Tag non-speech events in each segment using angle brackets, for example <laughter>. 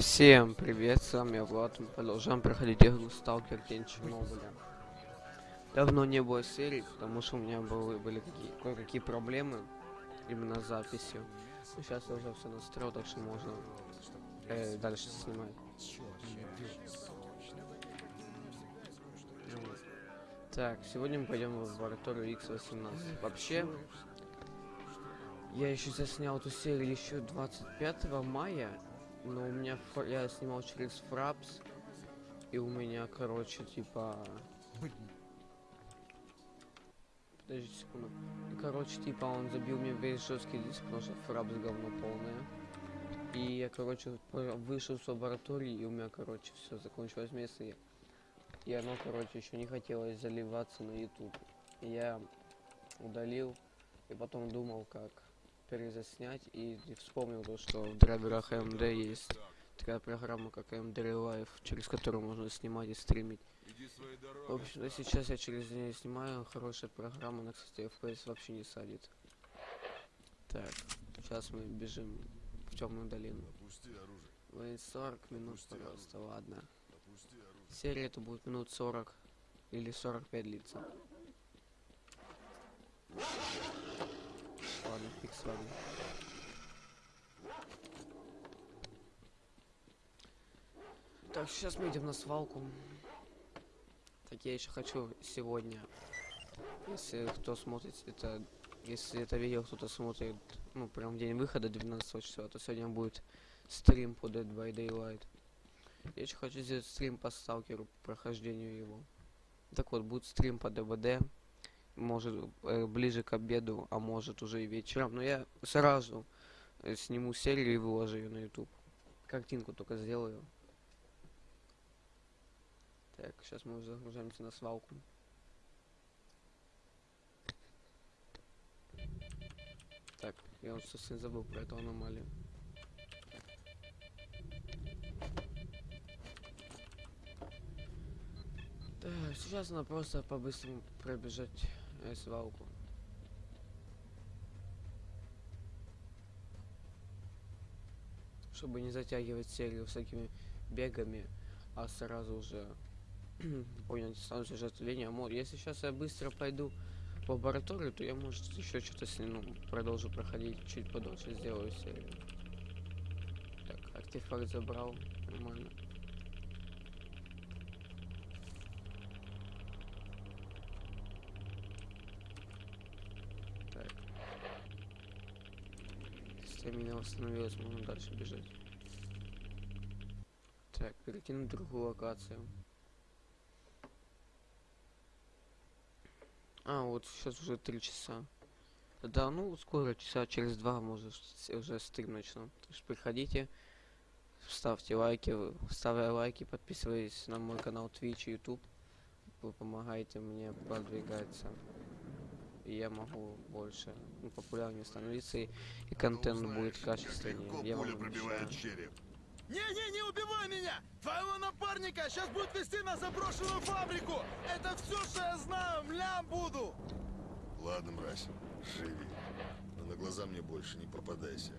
Всем привет, с вами Влад, мы продолжаем проходить игру Сталкер День Чернобыля. Давно не было серий, потому что у меня были, были какие, кое-какие проблемы именно с записью. Но сейчас я уже все настроил, так что можно э, дальше снимать. Так, сегодня мы пойдем в лабораторию X18. Вообще, я еще заснял эту серию еще 25 мая, но у меня я снимал через Фрапс, и у меня, короче, типа... Подожди секунду. И, короче, типа он забил мне весь жесткий диск, потому что Фрапс говно полное. И я, короче, вышел с лаборатории, и у меня, короче, все закончилось место. И, и оно, короче, еще не хотелось заливаться на YouTube. Я удалил, и потом думал, как перезаснять и вспомнил то, что в драйверах AMD есть такая программа, как AMD Live, через которую можно снимать и стримить. В общем, сейчас я через нее снимаю, хорошая программа, она, кстати, FPS вообще не садит. Так, сейчас мы бежим в темную долину. Вы 40 минут, Опусти пожалуйста, ладно. Оружие. Серия это будет минут 40 или 45 длиться. Ладно, фиг с вами. Так, сейчас мы идем на свалку. Так, я еще хочу сегодня, если кто смотрит это, если это видео кто-то смотрит, ну, прям в день выхода 12 числа, то сегодня будет стрим по Dead by Daylight. Я еще хочу сделать стрим по сталкеру, по прохождению его. Так вот, будет стрим по ДВД. Может, э, ближе к обеду, а может уже и вечером. Но я сразу э, сниму серию и выложу ее на YouTube. Картинку только сделаю. Так, сейчас мы загружаемся на свалку. Так, я вот совсем забыл про эту аномалию. Так, сейчас надо просто по-быстрому пробежать э, свалку. Чтобы не затягивать серию всякими бегами, а сразу уже <clears throat> понять сам сюжет линии. Мо- Если сейчас я быстро пойду в лабораторию, то я, может, еще что-то с ним, ну, продолжу проходить чуть подольше, сделаю серию. Так, артефакт забрал, нормально. Так. Стамина восстановилась, можно дальше бежать. Так, перекинуть в другую локацию. А, вот сейчас уже три часа. Да, ну скоро, часа через два, может, уже стрим начну. Так что приходите, ставьте лайки, ставя лайки, подписывайтесь на мой канал Twitch и YouTube. Вы помогаете мне продвигаться. И я могу больше, ну, популярнее становиться, и, и контент Ну, будет качественнее. легко Я пуля вам пробивает череп. Не-не, не убивай меня! Твоего напарника сейчас будет вести на заброшенную фабрику! Это все, что я знаю, млям буду! Ладно, мразь, живи. Но на глаза мне больше не попадайся.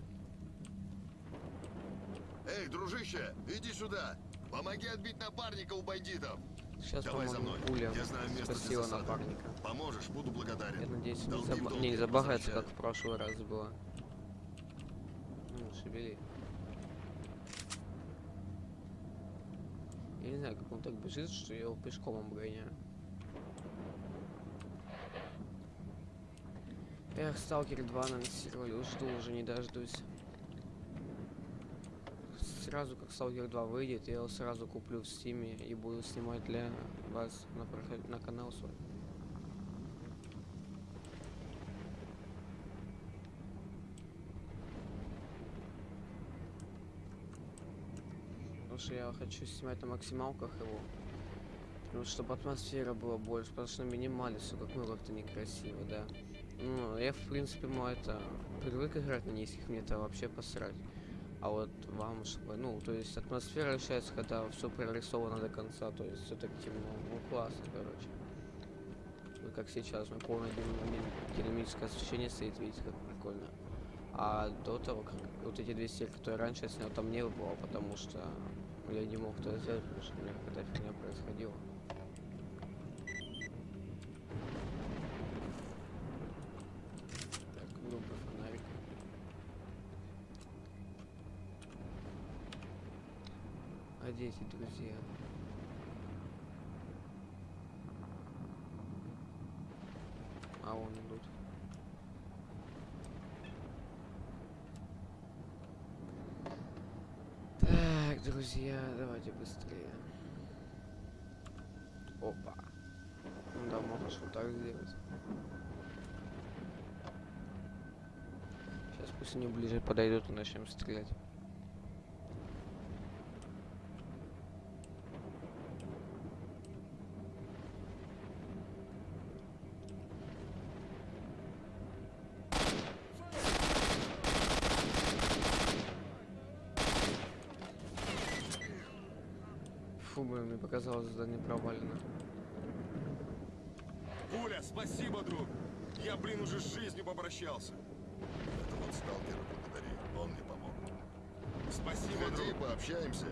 Эй, дружище, иди сюда! Помоги отбить напарника у бандитов! Сейчас, Давай за мной. пуля Я знаю место засады. напарника. Поможешь, буду благодарен. Я надеюсь, не, Долги заба- долги, не забагается, как в прошлый раз было. Ну, шевели. Я не знаю, как он так бежит, что я его пешком обгоняю. Эх, Сталкер 2 анонсировали, жду уже не дождусь. Сразу как Сталкер 2 выйдет, я его сразу куплю в стиме и буду снимать для вас на, проход- на канал свой. Потому что я хочу снимать на максималках его. Ну, чтобы атмосфера была больше, потому что на минимале все как ну как-то некрасиво, да. Ну, я в принципе, ну это привык играть на низких, мне это вообще посрать. А вот вам, ну, то есть атмосфера ощущается, когда все прорисовано до конца, то есть все так темно, ну классно, короче. Вот как сейчас, меня полное динами- динамическое освещение стоит, видите, как прикольно. А до того, как вот эти две серии, которые раньше я снял, там не было, потому что я не мог это сделать, потому что у меня какая-то фигня происходила. Так, группа фонарик. А где эти друзья? А вон идут. Друзья, давайте быстрее. Опа. Ну да, можешь вот так сделать. Сейчас пусть они ближе подойдут и начнем стрелять. Фу, блин, мне показалось задание провалено. Пуля, спасибо, друг. Я, блин, уже с жизнью попрощался. Это вот сталкера благодари, он мне помог. Спасибо, Ходи, друг. пообщаемся.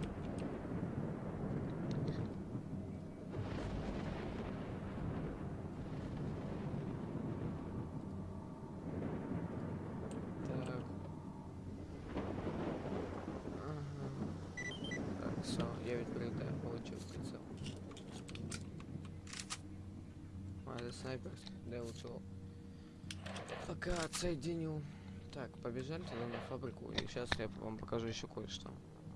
Так. Ага. Так, все, я ведь прилетаю, получил прицел. А, это снайпер, да, я лучше Пока отсоединю. Так, побежали тогда на фабрику, и сейчас я вам покажу еще кое-что.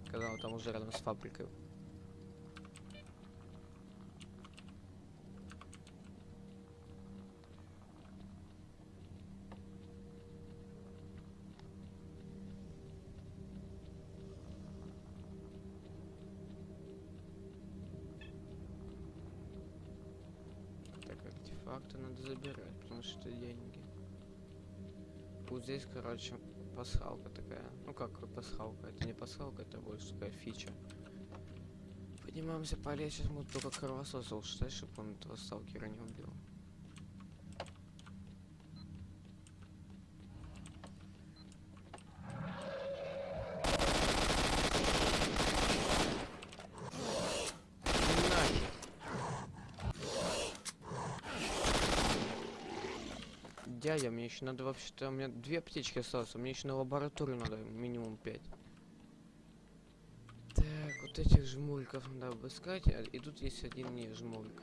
Когда мы там уже рядом с фабрикой. Так, артефакты надо забирать, потому что деньги. Здесь, короче, пасхалка такая. Ну как пасхалка? Это не пасхалка, это больше такая фича. Поднимаемся по лестнице, мы только кровососа ушли, чтобы он этого сталкера не убил. Нахер. Дядя, мне еще надо вообще-то, у меня две аптечки осталось, а мне еще на лабораторию надо минимум пять. Так, вот этих жмуриков надо обыскать, а- и тут есть один не жмурик.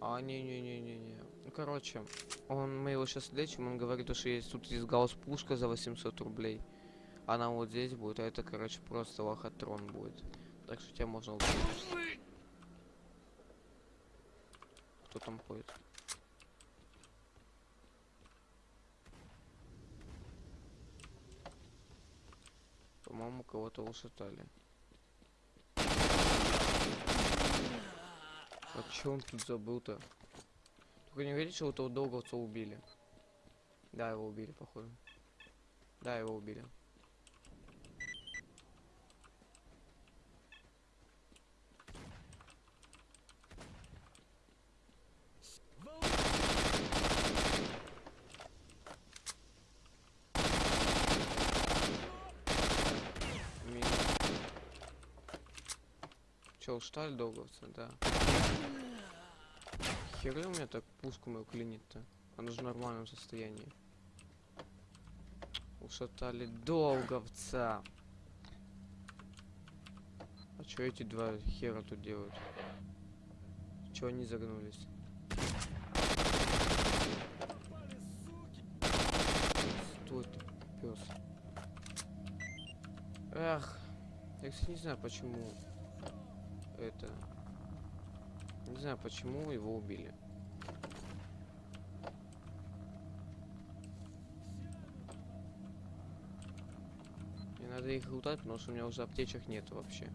А, не-не-не-не-не. Короче, он, мы его сейчас лечим, он говорит, что есть тут есть гаусс-пушка за 800 рублей. Она вот здесь будет, а это, короче, просто лохотрон будет. Так что тебя можно убить. Кто там ходит? По-моему, кого-то ушатали. А чё он тут забыл-то? Только не говорите, что этого долговца убили. Да, его убили, походу. Да, его убили. Минус. Устали долговца, да. Херы у меня так пушку мою клинит-то. Она же в нормальном состоянии. Ушатали долговца. А чё эти два хера тут делают? Чё они загнулись? Стой пес. Эх, я, кстати, не знаю, почему это... Не знаю, почему его убили. Мне надо их лутать, потому что у меня уже аптечек нет вообще.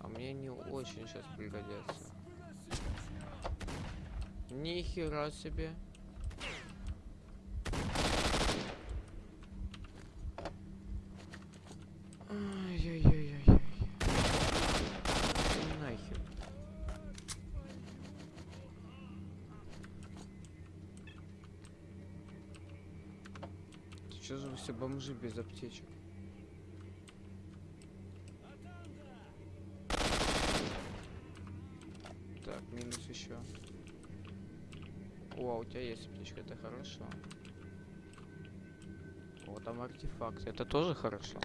А мне не очень сейчас пригодятся. Ни хера себе. Ай-яй-яй-яй-яй. Нахер. Что же вы все бомжи без аптечек? Так, минус еще. О, а у тебя есть аптечка, это хорошо. Вот там артефакт, это тоже хорошо.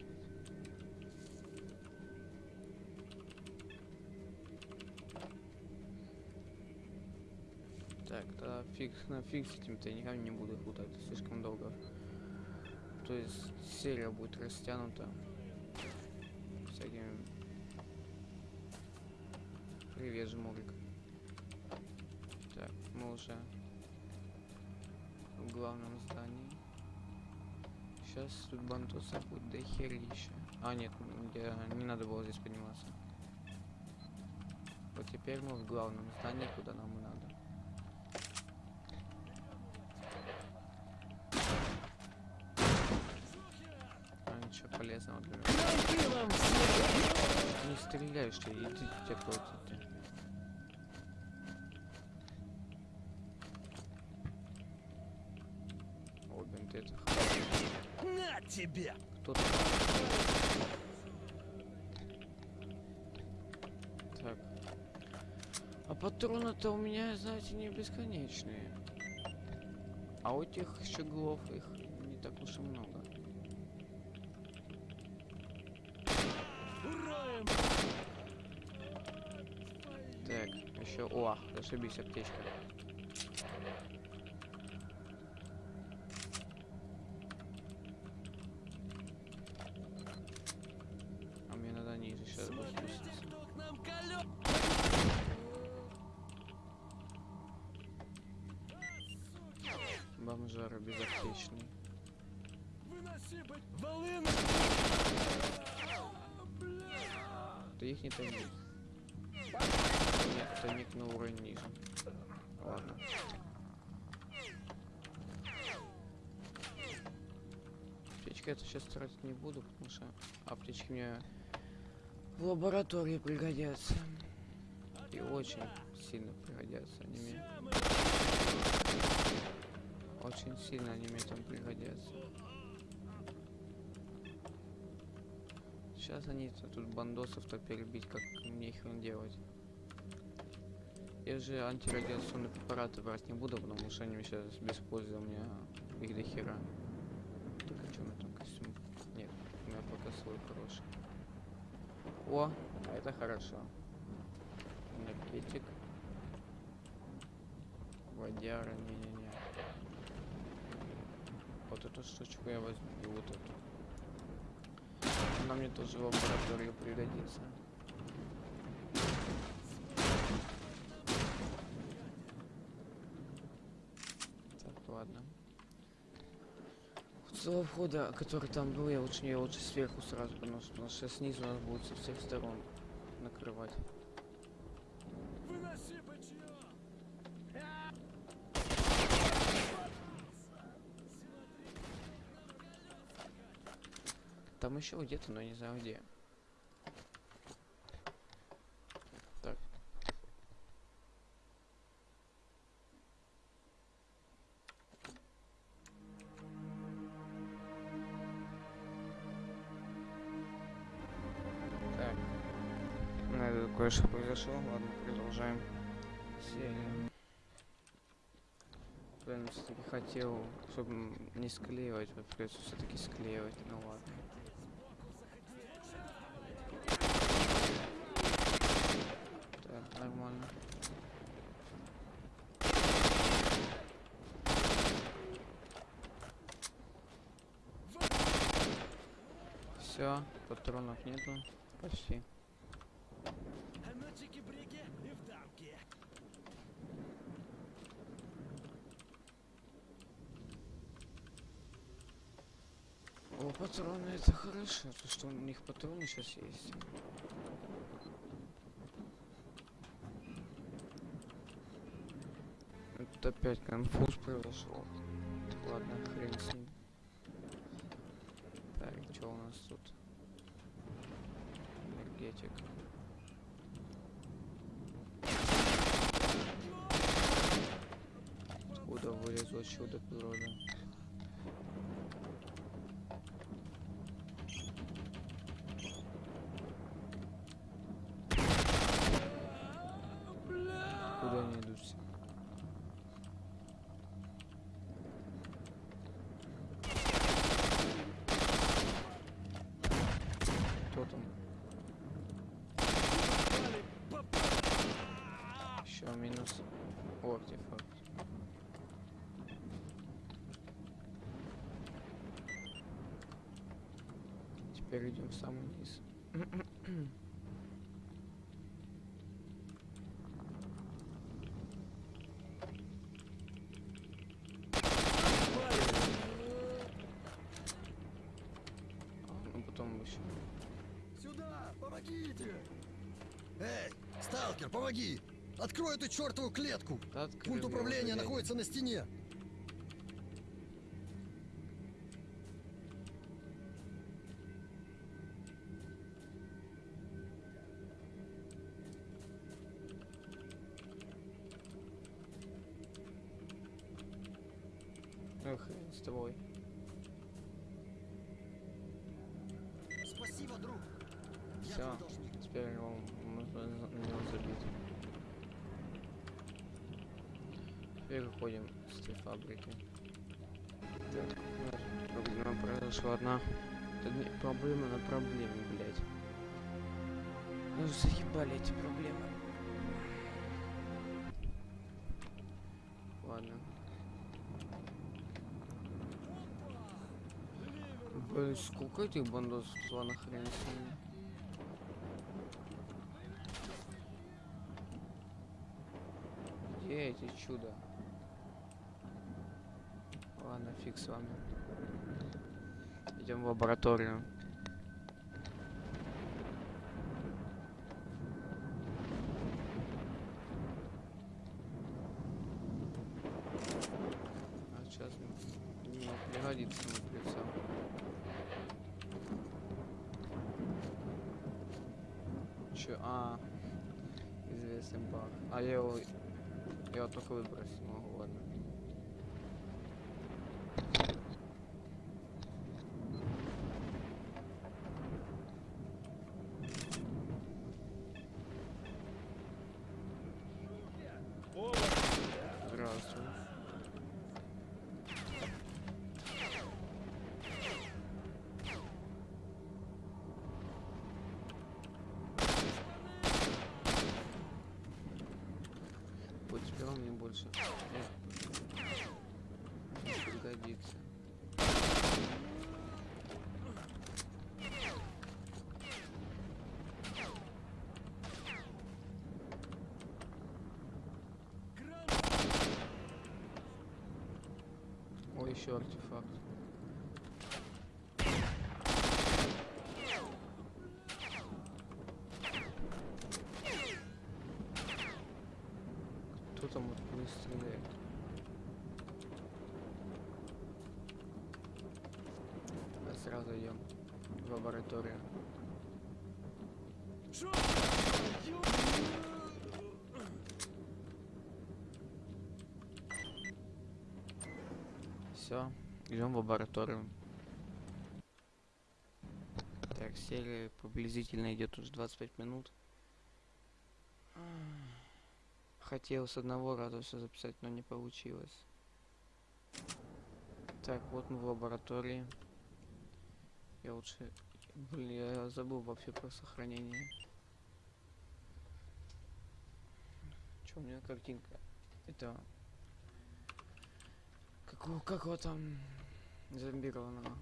Так, да фиг, на фиг с этим-то я никогда не буду путать, слишком долго. То есть серия будет растянута всякими... Привет, жмурик. Так, мы уже в главном здании. Сейчас тут бантуса будет до херища. А, нет, я, не надо было здесь подниматься. Вот теперь мы в главном здании, куда нам и надо. Стреляешь ты, иди тебя против ты. О, бинты это. На тебе! Кто тут? Так. А патроны-то у меня, знаете, не бесконечные. А у тех щеглов их не так уж и много. Так, еще. О, зашибись, аптечка. А мне надо ниже сейчас спуститься. Бомжара безаптечный. Волына! Ты их не томи. Нет, томик на уровень ниже. Ладно. Аптечки это сейчас тратить не буду, потому что аптечки мне в лаборатории пригодятся. И очень сильно пригодятся они мне. Очень сильно они мне там пригодятся. Сейчас они тут бандосов-то перебить, как мне их делать. Я же антирадиационные препараты брать не буду, потому что они сейчас без пользы у меня их до хера. Так, а что у меня там костюм? Нет, у меня пока свой хороший. О, это хорошо. Энергетик. Водяра, не-не-не. Вот эту штучку я возьму, и вот эту. Она мне тоже в лабораторию пригодится. Так, ладно. С того входа, который там был, я лучше, я лучше сверху сразу потому что снизу нас будет со всех сторон накрывать. Там еще где-то, но не знаю где. Произошло. Ладно, продолжаем серию. Блин, все-таки хотел, чтобы не склеивать, вот придется все-таки склеивать, ну ладно. Так, нормально. Все, патронов нету. Почти. А на чики-брике и в дамке. О, патроны это хорошо, то что у них патроны сейчас есть. Тут опять конфуз произошел. Ладно, хрен с ним. Так, что у нас тут? Энергетик. Откуда вылезло чудо природы? минус О, артефакт. Теперь идем в самый низ. Ну потом еще. Сюда! Помогите! Эй, сталкер, помоги! Открой эту чертову клетку! Да открыл Пульт управления находится на стене. Заебали эти проблемы. Ладно. Блин, сколько этих бандосов туда нахрен с ними? Где эти чудо? Ладно, фиг с вами. Идем в лабораторию. А сейчас не пригодится мой прицел. Чё? А, известный баг. А я его я вот только выбросить могу, ладно. Здравствуй. Теперь он мне больше не пригодится. Ой, еще артефакт. Кто там вот не стреляет? А сразу в лабораторию. Все, идем в лабораторию. Так, серия приблизительно идет уже 25 минут. Хотел с одного раза все записать, но не получилось. Так, вот мы в лаборатории. Я лучше... Блин, я забыл вообще про сохранение. Че у меня картинка? Это... Какого, какого там зомбированного?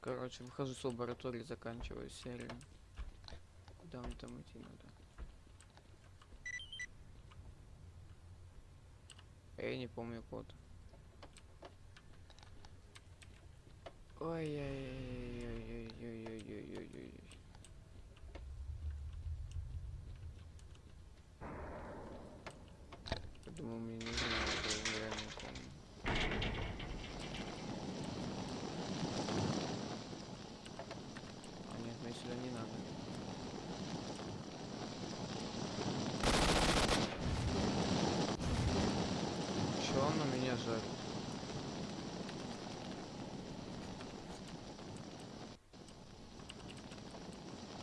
Короче, выхожу с лаборатории, заканчиваю серию. Куда мне там идти надо? Я не помню код. Ой-ой-ой-ой-ой-ой-ой-ой-ой. Я думал, мне не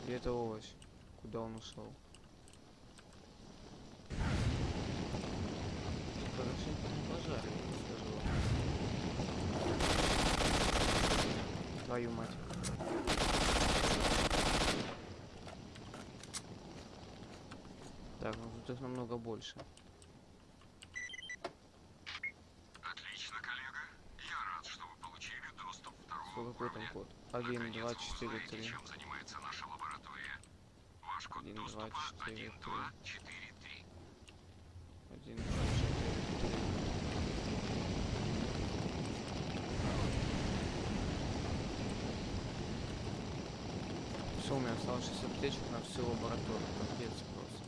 Где это овощ? Куда он ушел? Хорошенько не пожарили, скажу вам. Твою мать. Так, ну тут их намного больше. Отлично, коллега. Я рад, что вы получили доступ второго Сколько какой там код? 1, 2, 4, 3. Один, два, четыре, 1, 2, 4, 3. Один, два, четыре, три. Все, у меня осталось 60 аптечек на всю лабораторию. Капец просто.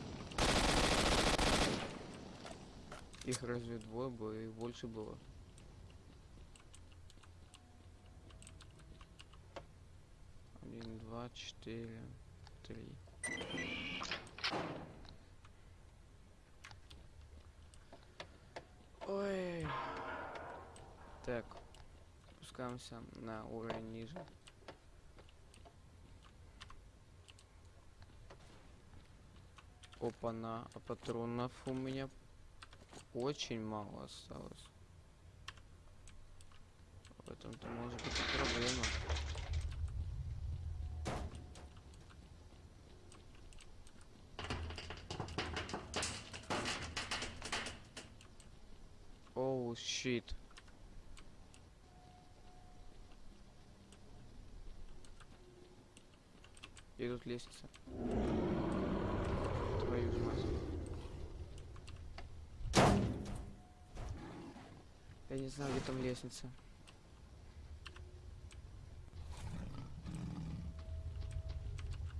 Их разве двое было, их больше было. Один, два, четыре, три. Ой. Так. Спускаемся на уровень ниже. Опа-на, а патронов у меня очень мало осталось. В этом-то может быть проблема. Щит. И тут лестница. Твою мать. Я не знаю, где там лестница.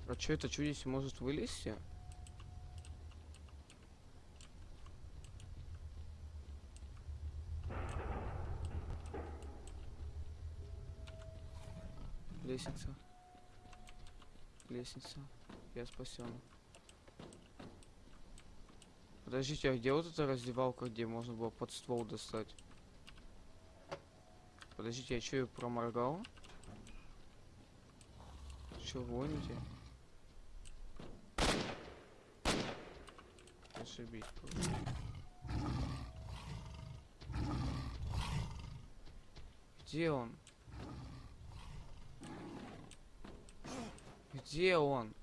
А чё это чудище может вылезти? Лестница. Лестница. Я спасен. Подождите, а где вот эта раздевалка, где можно было под ствол достать? Подождите, я что, ее проморгал? Че, гоните? Ошибись. Где он? Где он?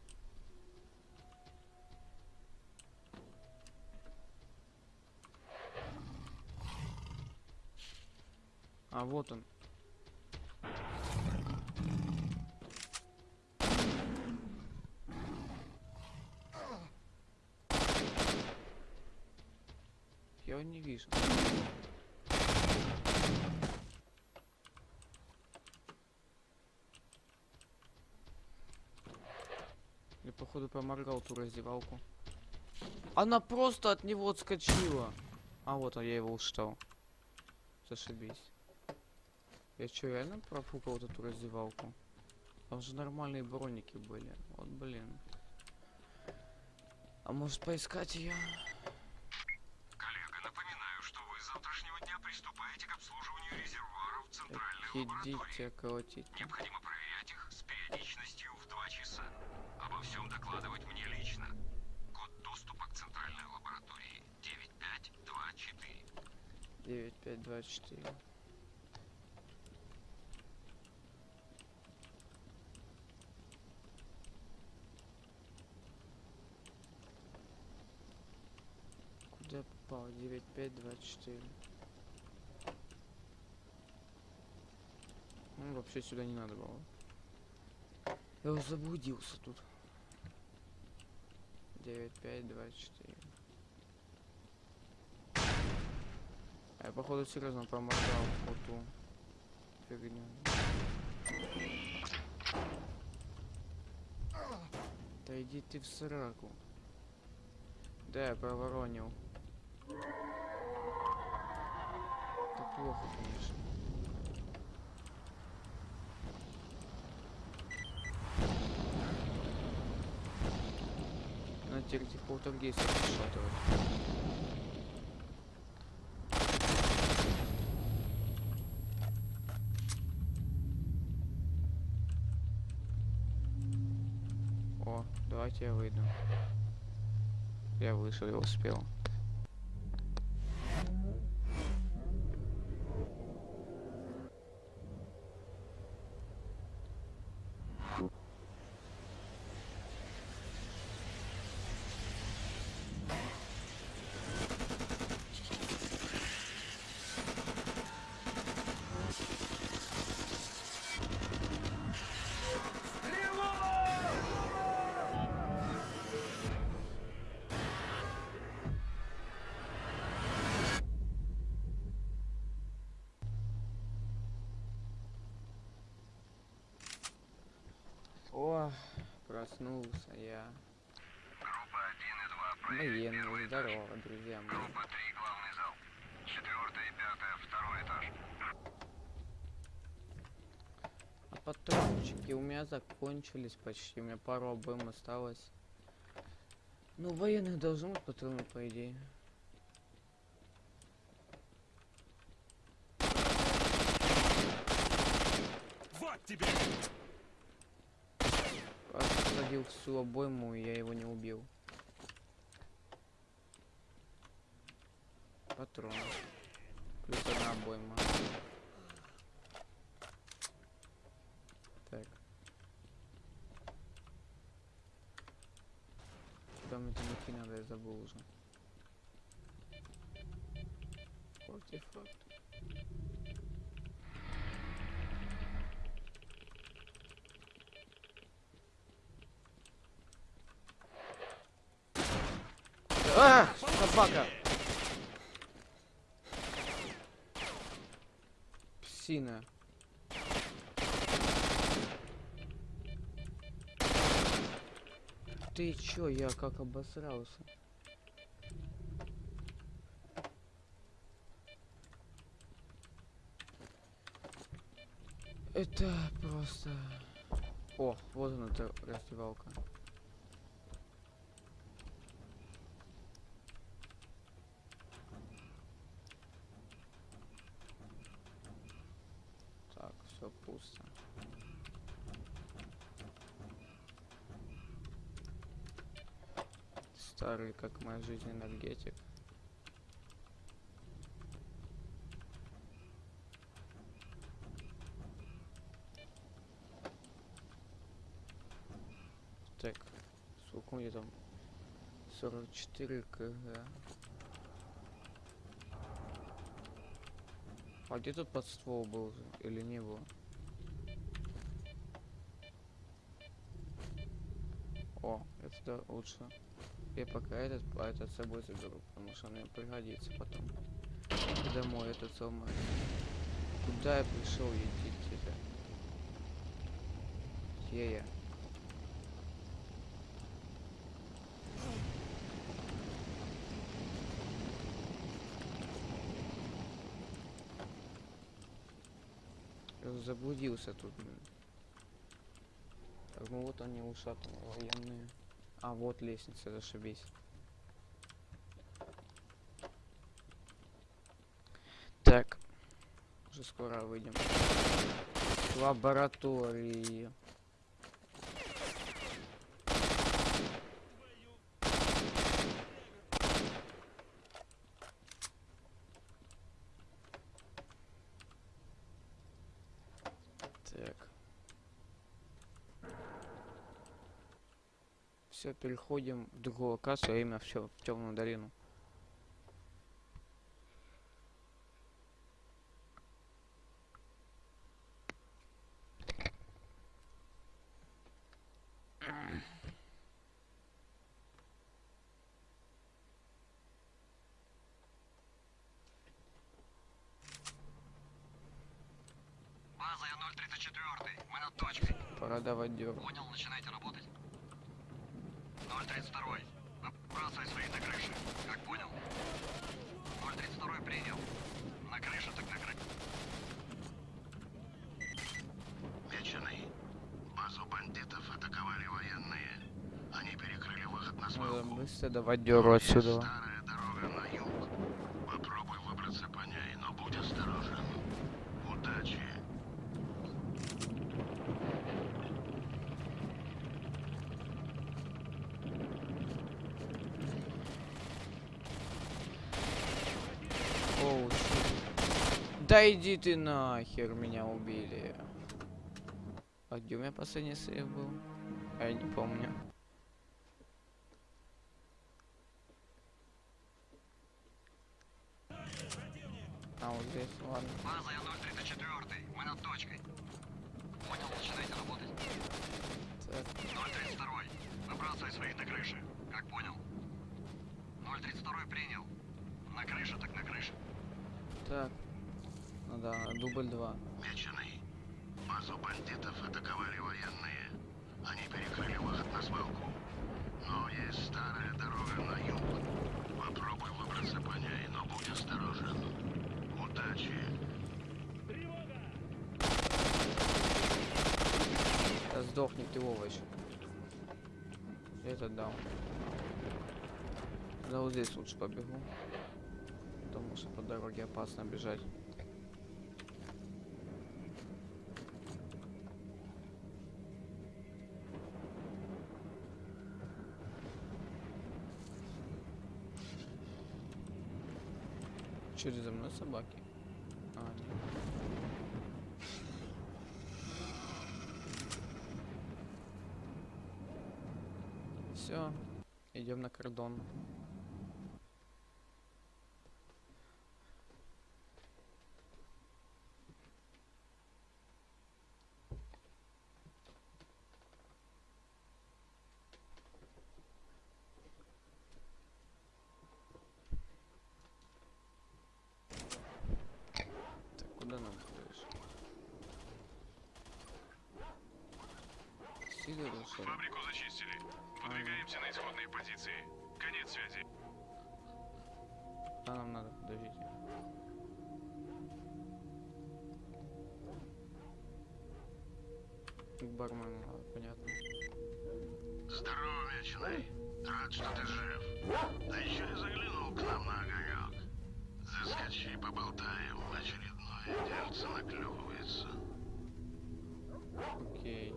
А вот он. Я его не вижу. Походу проморгал ту раздевалку. Она просто от него отскочила. А вот он, я его устал. Зашибись. Я что, реально профукал вот эту раздевалку? Там же нормальные броники были. Вот блин. А может поискать ее? Коллега, напоминаю, что вы с завтрашнего дня приступаете к обслуживанию резервуаров центральной лаборатории. Идите колотить. Необходимо проверять их с периодичностью в 2 часа. Обо всем докладывать мне лично. Код доступа к центральной лаборатории 9524. 9524. Куда я попал? 9524. Ну, вообще сюда не надо было. Я заблудился тут. 9524. А я походу серьезно проморгал вот ту фигню. Да иди ты в сраку. Да, я проворонил. Это плохо, конечно. На теперь этих полтергейсов расшатывать. О, давайте я выйду. Я вышел, я успел. Проснулся я. Группа 1 и 2 Военный, здорово, друзья мои. Группа 3, главный зал. Четвертое и пятое, второй этаж. А патрончики у меня закончились почти. У меня пару АБМ осталось. Ну, военных должны быть патроны, по идее. Вот тебе! Садил всю обойму, и я его не убил. Патрон. Плюс одна обойма. Так. Куда мне там идти надо, я забыл уже. Артефакт. А! Собака! Псина. Ты чё, я как обосрался? Это просто... О, вот она, эта раздевалка. Так, все пусто. Старый, как моя жизнь, энергетик. Так, сколько у меня там? 44 кг. А где тут подствол был или не было? О, это да, лучше. Я пока этот, а этот с собой заберу, потому что мне пригодится потом. Домой этот самый. Куда я пришел, идите-то? Где я? Заблудился тут. ну вот они ушатаны военные. А вот лестница, зашибись. Так. Уже скоро выйдем. Лаборатории. Так. Все, переходим в другую локацию, а именно все в темную долину. База, я 034. Мы над точкой. Пора давать дёру. Понял, начинайте работать. 032. Набрасывай свои на крыше. Как понял? 032 принял. На крыше так на крыше. Меченый. Базу бандитов атаковали военные. Они перекрыли выход на Надо свалку. быстро давать дёру отсюда. Старая дорога на юг. Попробуй выбраться по ней, но будь осторожен. Удачи. Оу, щит. Да иди ты нахер, меня убили. А где у меня последний сейв был? А Я не помню. А вот здесь, ладно. База, я 034. Мы над точкой. Понял, начинайте работать. Так, 032. Набрасывай своих на крыше. Как понял? 032 принял. На крыше так на крыше. так. Ну да, дубль 2. Меченый. Базу бандитов атаковали военные. Они перекрыли выход на свалку. Но есть старая дорога на юг. Попробуй выбраться по ней, но будь осторожен. Да сдохни ты, овощ. Это дал. Да вот здесь лучше побегу. Потому что по дороге опасно бежать. Это за мной собаки? А, нет. Все, идем на кордон. Вечный. Рад, что ты жив. Да еще и заглянул к нам на огонек. Заскочи, поболтаем. Очередное дельце наклевывается. Окей.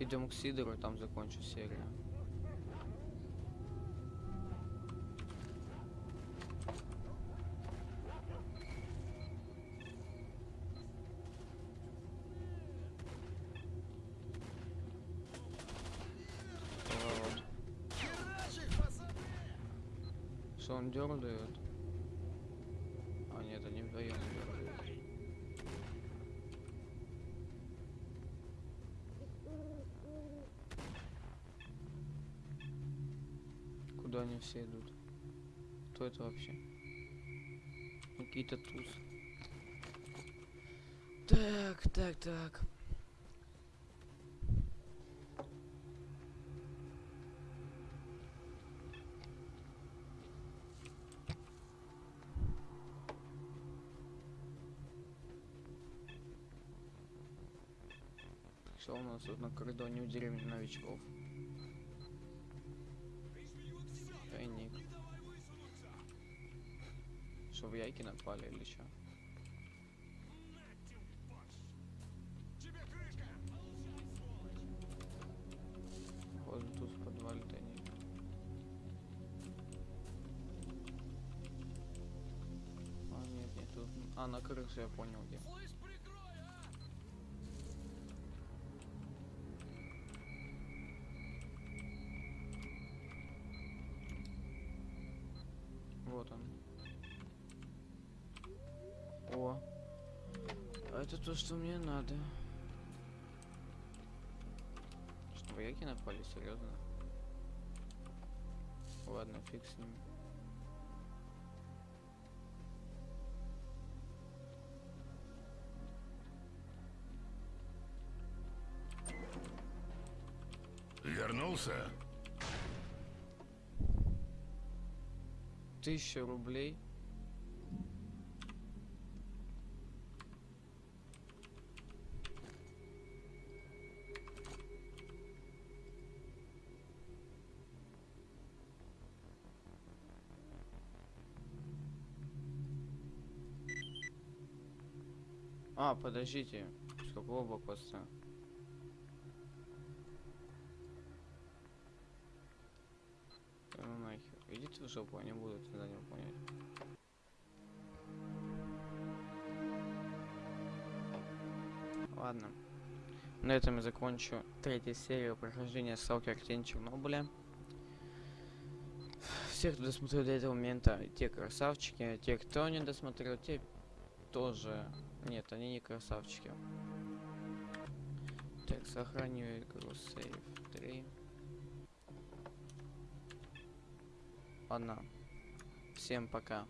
Идем к Сидору, там закончу серию. Он дергает? А нет, они вдвоем дергают. Куда они все идут? Кто это вообще? Какие-то туз. Так, так, так. Что у нас тут на кордоне у деревни новичков? Тайник. Что, в яйки напали или что? Вот тут в подвале тайник. А, нет, нет, тут... А, на крыше я понял где. То, что мне надо. Что, вояки напали? Серьезно? Ладно, фиг с ними. Вернулся? Тысяча рублей. Подождите. С какого блокпоста? Да ну нахер. Идите в жопу, они будут за него понять. Ладно. На этом я закончу третью серию прохождения Сталкер Тень Чернобыля. Всех, кто досмотрел до этого момента, те красавчики, те, кто не досмотрел, те тоже... Нет, они не красавчики. Так, сохраню игру сейв 3. Ладно. Всем пока.